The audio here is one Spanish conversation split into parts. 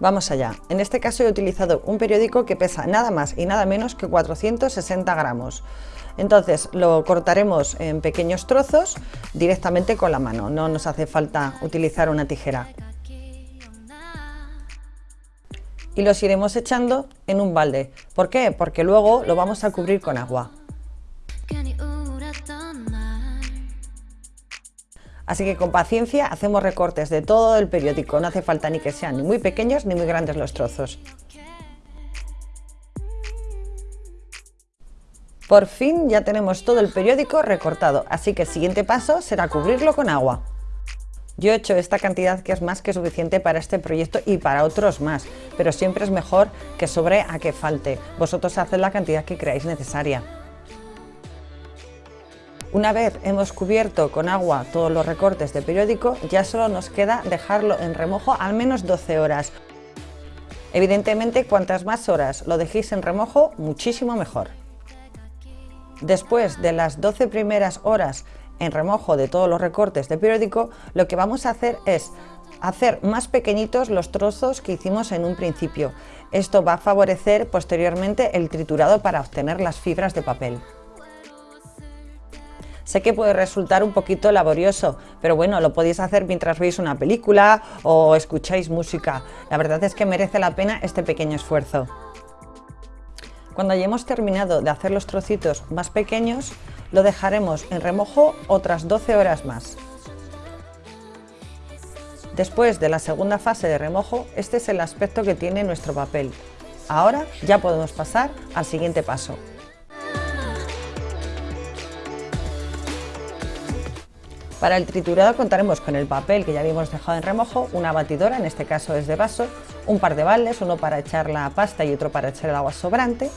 Vamos allá. En este caso he utilizado un periódico que pesa nada más y nada menos que 460 gramos. Entonces lo cortaremos en pequeños trozos directamente con la mano, no nos hace falta utilizar una tijera. Y los iremos echando en un balde. ¿Por qué? Porque luego lo vamos a cubrir con agua. Así que con paciencia hacemos recortes de todo el periódico, no hace falta ni que sean ni muy pequeños ni muy grandes los trozos. Por fin ya tenemos todo el periódico recortado, así que el siguiente paso será cubrirlo con agua. Yo he hecho esta cantidad que es más que suficiente para este proyecto y para otros más, pero siempre es mejor que sobre a que falte. Vosotros haced la cantidad que creáis necesaria. Una vez hemos cubierto con agua todos los recortes de periódico, ya solo nos queda dejarlo en remojo al menos 12 horas. Evidentemente, cuantas más horas lo dejéis en remojo, muchísimo mejor. Después de las 12 primeras horas en remojo de todos los recortes de periódico, lo que vamos a hacer es hacer más pequeñitos los trozos que hicimos en un principio. Esto va a favorecer posteriormente el triturado para obtener las fibras de papel. Sé que puede resultar un poquito laborioso, pero bueno, lo podéis hacer mientras veis una película o escucháis música. La verdad es que merece la pena este pequeño esfuerzo. Cuando hayamos terminado de hacer los trocitos más pequeños, lo dejaremos en remojo otras 12 horas más. Después de la segunda fase de remojo, este es el aspecto que tiene nuestro papel. Ahora ya podemos pasar al siguiente paso. Para el triturado contaremos con el papel que ya habíamos dejado en remojo, una batidora, en este caso es de vaso, un par de baldes, uno para echar la pasta y otro para echar el agua sobrante,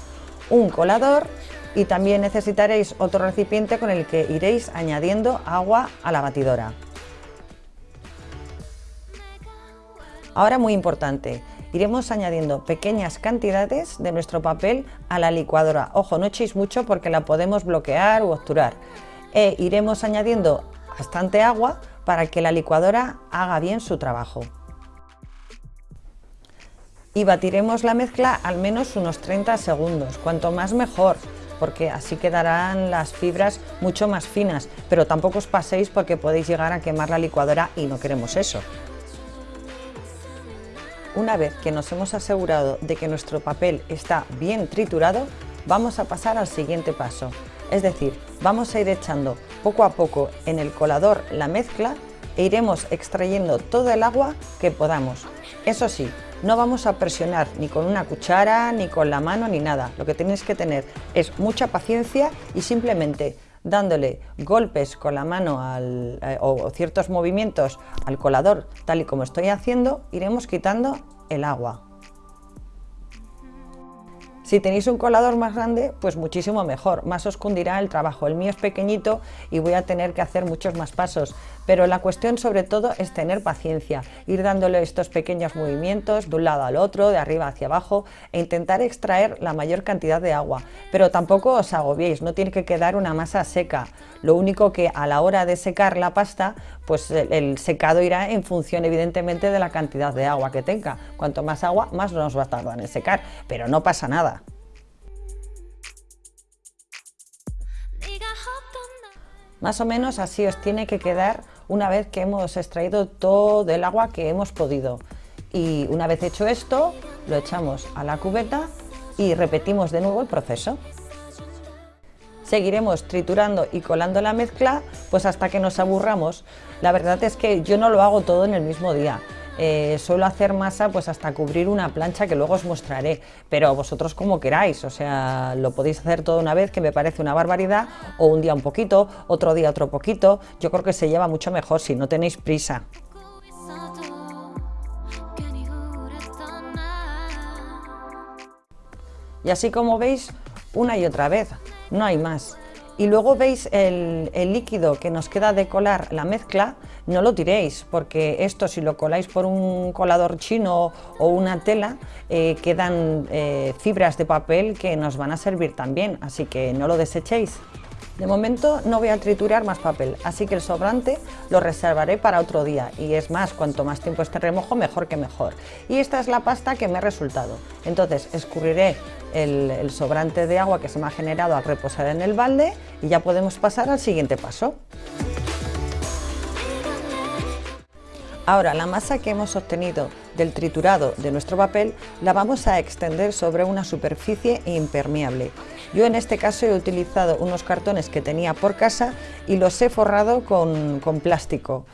un colador y también necesitaréis otro recipiente con el que iréis añadiendo agua a la batidora. Ahora muy importante, iremos añadiendo pequeñas cantidades de nuestro papel a la licuadora. Ojo, no echéis mucho porque la podemos bloquear u obturar. E iremos añadiendo bastante agua para que la licuadora haga bien su trabajo. Y batiremos la mezcla al menos unos 30 segundos, cuanto más mejor, porque así quedarán las fibras mucho más finas, pero tampoco os paséis porque podéis llegar a quemar la licuadora y no queremos eso. Una vez que nos hemos asegurado de que nuestro papel está bien triturado, vamos a pasar al siguiente paso, es decir, vamos a ir echando poco a poco en el colador la mezcla e iremos extrayendo todo el agua que podamos. Eso sí, no vamos a presionar ni con una cuchara, ni con la mano, ni nada. Lo que tenéis que tener es mucha paciencia y simplemente dándole golpes con la mano eh, o ciertos movimientos al colador, tal y como estoy haciendo, iremos quitando el agua. Si tenéis un colador más grande, pues muchísimo mejor, más os cundirá el trabajo. El mío es pequeñito y voy a tener que hacer muchos más pasos, pero la cuestión sobre todo es tener paciencia, ir dándole estos pequeños movimientos de un lado al otro, de arriba hacia abajo e intentar extraer la mayor cantidad de agua. Pero tampoco os agobiéis, no tiene que quedar una masa seca. Lo único que a la hora de secar la pasta, pues el secado irá en función evidentemente de la cantidad de agua que tenga. Cuanto más agua, más nos va a tardar en secar, pero no pasa nada. Más o menos así os tiene que quedar una vez que hemos extraído todo el agua que hemos podido. Y una vez hecho esto, lo echamos a la cubeta y repetimos de nuevo el proceso. Seguiremos triturando y colando la mezcla pues hasta que nos aburramos. La verdad es que yo no lo hago todo en el mismo día. Eh, suelo hacer masa pues hasta cubrir una plancha que luego os mostraré, pero vosotros como queráis, o sea, lo podéis hacer todo una vez que me parece una barbaridad, o un día un poquito, otro día otro poquito, yo creo que se lleva mucho mejor si no tenéis prisa. Y así como veis, una y otra vez, no hay más. Y luego veis el, líquido que nos queda de colar la mezcla, no lo tiréis, porque esto si lo coláis por un colador chino o una tela, eh, quedan eh, fibras de papel que nos van a servir también, así que no lo desechéis. De momento no voy a triturar más papel, así que el sobrante lo reservaré para otro día y es más, cuanto más tiempo esté remojo, mejor que mejor. Y esta es la pasta que me ha resultado. Entonces escurriré el, el sobrante de agua que se me ha generado al reposar en el balde y ya podemos pasar al siguiente paso. Ahora la masa que hemos obtenido del triturado de nuestro papel la vamos a extender sobre una superficie impermeable. Yo en este caso he utilizado unos cartones que tenía por casa y los he forrado con, plástico.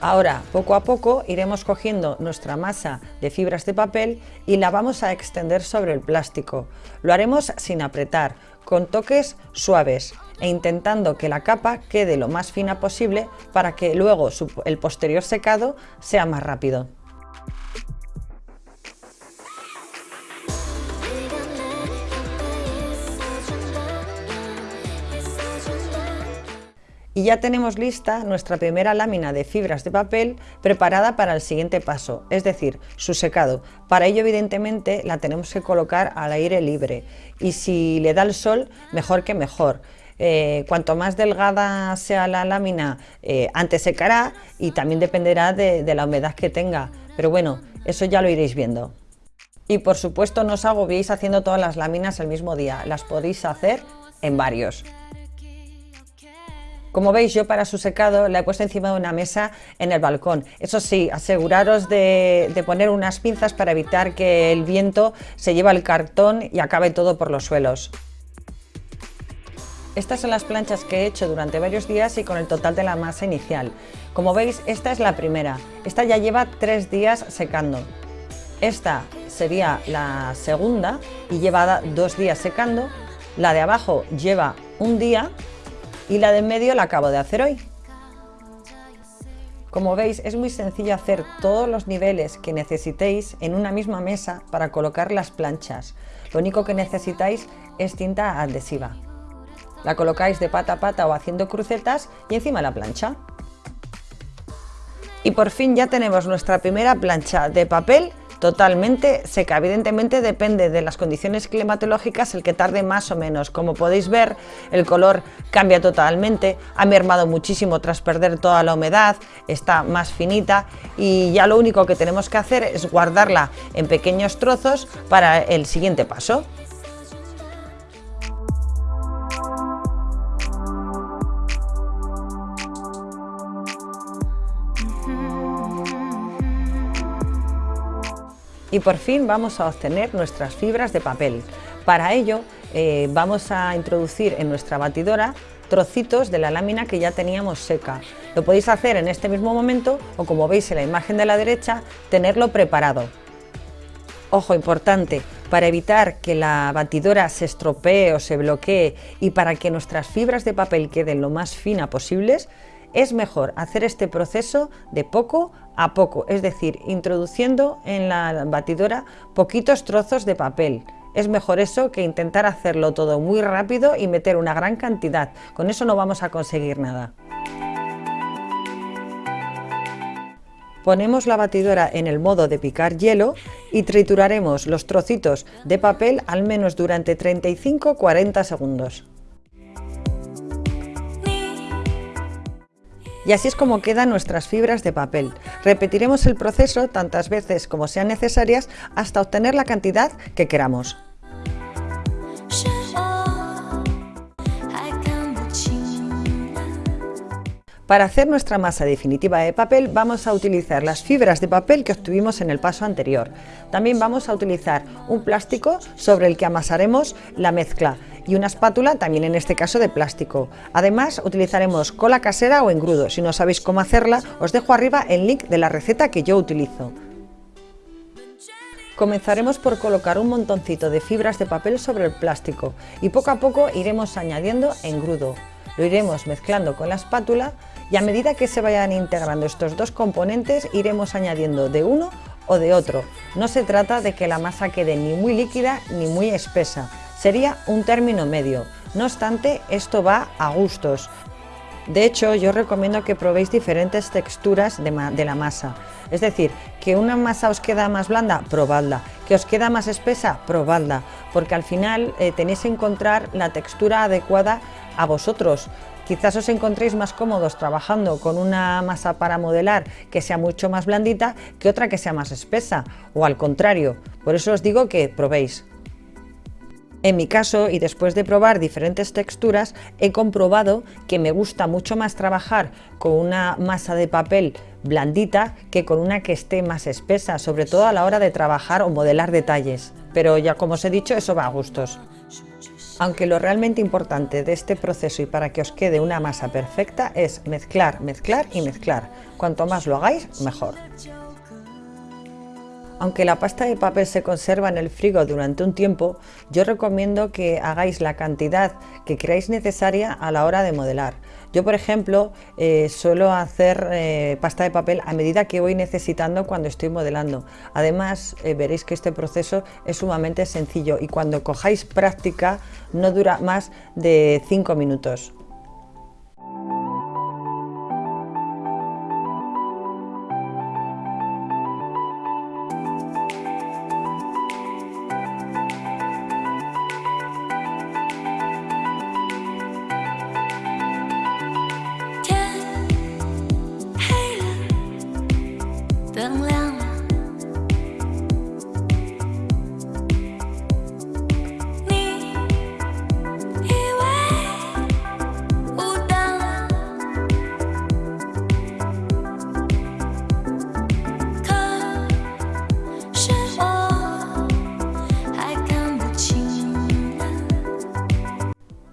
Ahora, poco a poco, iremos cogiendo nuestra masa de fibras de papel y la vamos a extender sobre el plástico. Lo haremos sin apretar, con toques suaves e intentando que la capa quede lo más fina posible para que luego el posterior secado sea más rápido. y ya tenemos lista nuestra primera lámina de fibras de papel preparada para el siguiente paso, es decir, su secado. Para ello evidentemente la tenemos que colocar al aire libre y si le da el sol mejor que mejor. Eh, cuanto más delgada sea la lámina, eh, antes secará y también dependerá de, la humedad que tenga. Pero bueno, eso ya lo iréis viendo. Y por supuesto no os agobiéis haciendo todas las láminas el mismo día, las podéis hacer en varios. Como veis yo para su secado la he puesto encima de una mesa en el balcón. Eso sí, aseguraros de, de, poner unas pinzas para evitar que el viento se lleve el cartón y acabe todo por los suelos. Estas son las planchas que he hecho durante varios días y con el total de la masa inicial. Como veis, esta es la primera. Esta ya lleva tres días secando. Esta sería la segunda y lleva dos días secando. La de abajo lleva un día y la de en medio la acabo de hacer hoy. Como veis, es muy sencillo hacer todos los niveles que necesitéis en una misma mesa para colocar las planchas. Lo único que necesitáis es cinta adhesiva. La colocáis de pata a pata o haciendo crucetas y encima la plancha. Y por fin ya tenemos nuestra primera plancha de papel totalmente seca. Evidentemente depende de las condiciones climatológicas el que tarde más o menos. Como podéis ver, el color cambia totalmente, ha mermado muchísimo tras perder toda la humedad, está más finita y ya lo único que tenemos que hacer es guardarla en pequeños trozos para el siguiente paso. Y por fin vamos a obtener nuestras fibras de papel. Para ello eh, vamos a introducir en nuestra batidora trocitos de la lámina que ya teníamos seca. Lo podéis hacer en este mismo momento o como veis en la imagen de la derecha, tenerlo preparado. Ojo importante, para evitar que la batidora se estropee o se bloquee y para que nuestras fibras de papel queden lo más fina posibles, es mejor hacer este proceso de poco a poco, es decir, introduciendo en la batidora poquitos trozos de papel. Es mejor eso que intentar hacerlo todo muy rápido y meter una gran cantidad. Con eso no vamos a conseguir nada. Ponemos la batidora en el modo de picar hielo y trituraremos los trocitos de papel al menos durante 35-40 segundos. Y así es como quedan nuestras fibras de papel. Repetiremos el proceso tantas veces como sean necesarias hasta obtener la cantidad que queramos. Para hacer nuestra masa definitiva de papel vamos a utilizar las fibras de papel que obtuvimos en el paso anterior. También vamos a utilizar un plástico sobre el que amasaremos la mezcla y una espátula también en este caso de plástico. Además utilizaremos cola casera o engrudo, si no sabéis cómo hacerla os dejo arriba el link de la receta que yo utilizo. Comenzaremos por colocar un montoncito de fibras de papel sobre el plástico y poco a poco iremos añadiendo engrudo. Lo iremos mezclando con la espátula y a medida que se vayan integrando estos dos componentes iremos añadiendo de uno o de otro. No se trata de que la masa quede ni muy líquida ni muy espesa, sería un término medio. No obstante, esto va a gustos. De hecho, yo recomiendo que probéis diferentes texturas de, la masa. Es decir, que una masa os queda más blanda, probadla. Que os queda más espesa, probadla. Porque al final eh, tenéis que encontrar la textura adecuada a vosotros. Quizás os encontréis más cómodos trabajando con una masa para modelar que sea mucho más blandita que otra que sea más espesa, o al contrario. Por eso os digo que probéis. En mi caso, y después de probar diferentes texturas, he comprobado que me gusta mucho más trabajar con una masa de papel blandita que con una que esté más espesa, sobre todo a la hora de trabajar o modelar detalles. Pero ya como os he dicho, eso va a gustos. Aunque lo realmente importante de este proceso y para que os quede una masa perfecta es mezclar, mezclar y mezclar. Cuanto más lo hagáis, mejor. Aunque la pasta de papel se conserva en el frigo durante un tiempo, yo recomiendo que hagáis la cantidad que creáis necesaria a la hora de modelar. Yo, por ejemplo, eh, suelo hacer eh, pasta de papel a medida que voy necesitando cuando estoy modelando. Además, eh, veréis que este proceso es sumamente sencillo y cuando cojáis práctica no dura más de 5 minutos.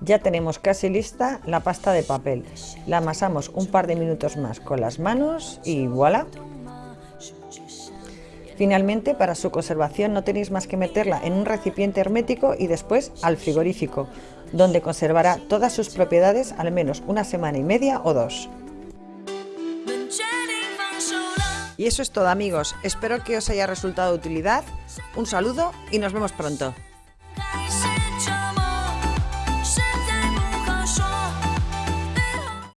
Ya tenemos casi lista la pasta de papel. La amasamos un par de minutos más con las manos y voilà. Finalmente, para su conservación no tenéis más que meterla en un recipiente hermético y después al frigorífico, donde conservará todas sus propiedades al menos una semana y media o dos. Y eso es todo amigos, espero que os haya resultado de utilidad, un saludo y nos vemos pronto.